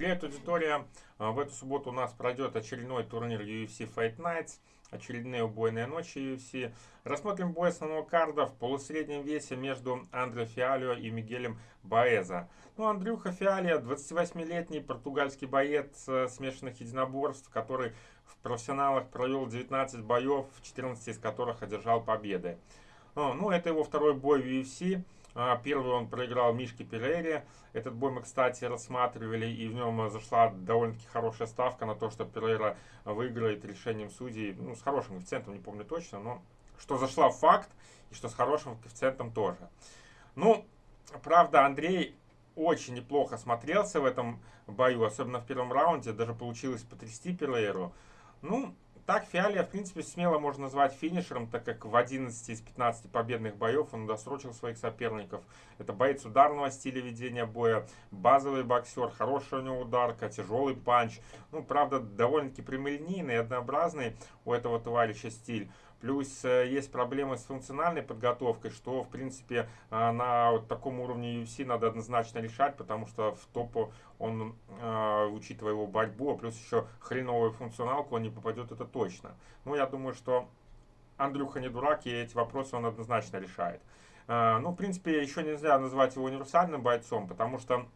Привет, аудитория! А, в эту субботу у нас пройдет очередной турнир UFC Fight Nights, очередные убойные ночи UFC. Рассмотрим бой основного карда в полусреднем весе между Андре Фиалио и Мигелем Баэза. Ну, Андрюха Фиалио, 28-летний португальский боец э, смешанных единоборств, который в профессионалах провел 19 боев, 14 из которых одержал победы. Ну, это его второй бой в UFC. А, первый он проиграл Мишке Перейре. Этот бой мы, кстати, рассматривали, и в нем зашла довольно-таки хорошая ставка на то, что Перейра выиграет решением судей, ну, с хорошим коэффициентом, не помню точно, но что зашла в факт, и что с хорошим коэффициентом тоже. Ну, правда, Андрей очень неплохо смотрелся в этом бою, особенно в первом раунде, даже получилось потрясти Перейру. Ну, так, Фиалия, в принципе, смело можно назвать финишером, так как в 11 из 15 победных боев он досрочил своих соперников. Это боец ударного стиля ведения боя, базовый боксер, хорошая у него ударка, тяжелый панч. Ну, правда, довольно-таки прямолинейный и однообразный у этого товарища стиль. Плюс э, есть проблемы с функциональной подготовкой, что, в принципе, э, на вот таком уровне UFC надо однозначно решать, потому что в топу он, э, учитывая его борьбу, а плюс еще хреновую функционалку, он не попадет, это точно. Ну, я думаю, что Андрюха не дурак, и эти вопросы он однозначно решает. Ну, в принципе, еще нельзя назвать его универсальным бойцом, потому что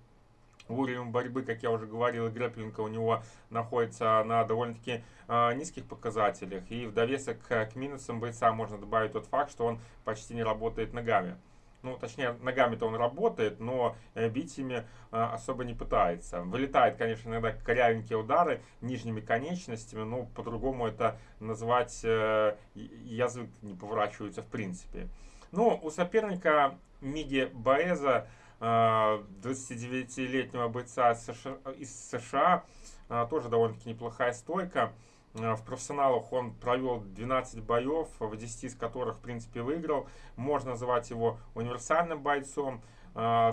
Уровень борьбы, как я уже говорил, и грэпплинга у него находится на довольно-таки э, низких показателях. И в довесок к минусам бойца можно добавить тот факт, что он почти не работает ногами. Ну, точнее, ногами-то он работает, но э, бить ими э, особо не пытается. Вылетает, конечно, иногда корявенькие удары нижними конечностями, но по-другому это назвать э, язык не поворачивается в принципе. Ну, у соперника Миги Баэза 29-летнего бойца из США. А, тоже довольно-таки неплохая стойка. А, в профессионалах он провел 12 боев, в 10 из которых, в принципе, выиграл. Можно называть его универсальным бойцом. А,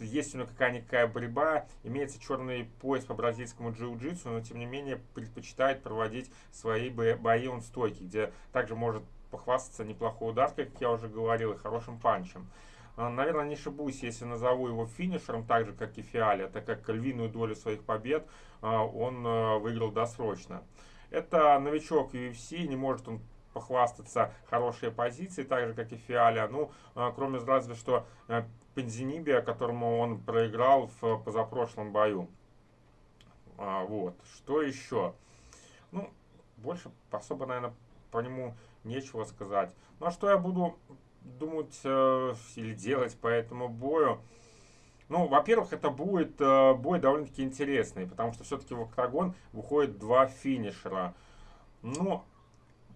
есть у него какая-никакая борьба, имеется черный пояс по бразильскому джиу-джитсу, но тем не менее предпочитает проводить свои бои он стойки, где также может похвастаться неплохой ударкой, как я уже говорил, и хорошим панчем. А, наверное, не ошибусь, если назову его финишером, так же, как и Фиаля, так как львиную долю своих побед а, он а, выиграл досрочно. Это новичок UFC, не может он похвастаться хорошей позицией, так же, как и Фиаля. Ну, кроме разве что Пензинибия, которому он проиграл в позапрошлом бою. Вот. Что еще? Ну, больше особо, наверное, по нему нечего сказать. Ну, а что я буду думать э, или делать по этому бою. Ну, во-первых, это будет э, бой довольно-таки интересный, потому что все-таки в октагон выходит два финишера. Ну,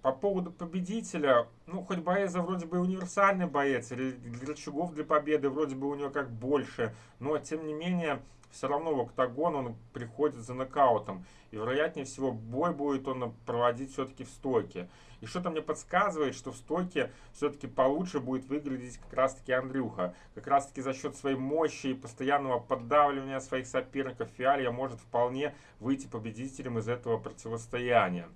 по поводу победителя, ну, хоть Боэза вроде бы универсальный боец, или рычагов для победы вроде бы у него как больше, но, тем не менее, все равно в октагон он приходит за нокаутом. И, вероятнее всего, бой будет он проводить все-таки в стойке. И что-то мне подсказывает, что в стойке все-таки получше будет выглядеть как раз-таки Андрюха. Как раз-таки за счет своей мощи и постоянного поддавливания своих соперников Фиалия может вполне выйти победителем из этого противостояния.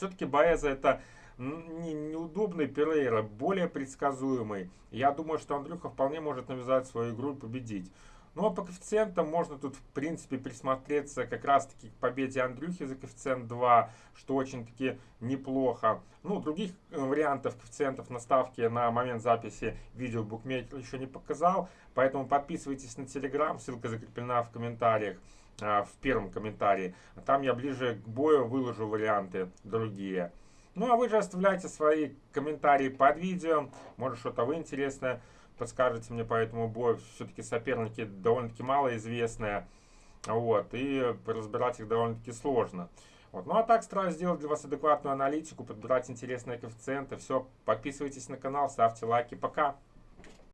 Все-таки Баэза это не, неудобный Перейра, более предсказуемый. Я думаю, что Андрюха вполне может навязать свою игру и победить. Ну а по коэффициентам можно тут в принципе присмотреться как раз таки к победе Андрюхи за коэффициент 2, что очень-таки неплохо. Ну, других э, вариантов коэффициентов на ставке на момент записи видео букмекер еще не показал, поэтому подписывайтесь на телеграм, ссылка закреплена в комментариях в первом комментарии. Там я ближе к бою выложу варианты другие. Ну а вы же оставляйте свои комментарии под видео. Может что-то вы интересное подскажете мне по этому бою. Все-таки соперники довольно-таки малоизвестные. Вот, и разбирать их довольно-таки сложно. Вот. Ну а так стараюсь сделать для вас адекватную аналитику, подбирать интересные коэффициенты. Все, подписывайтесь на канал, ставьте лайки. Пока!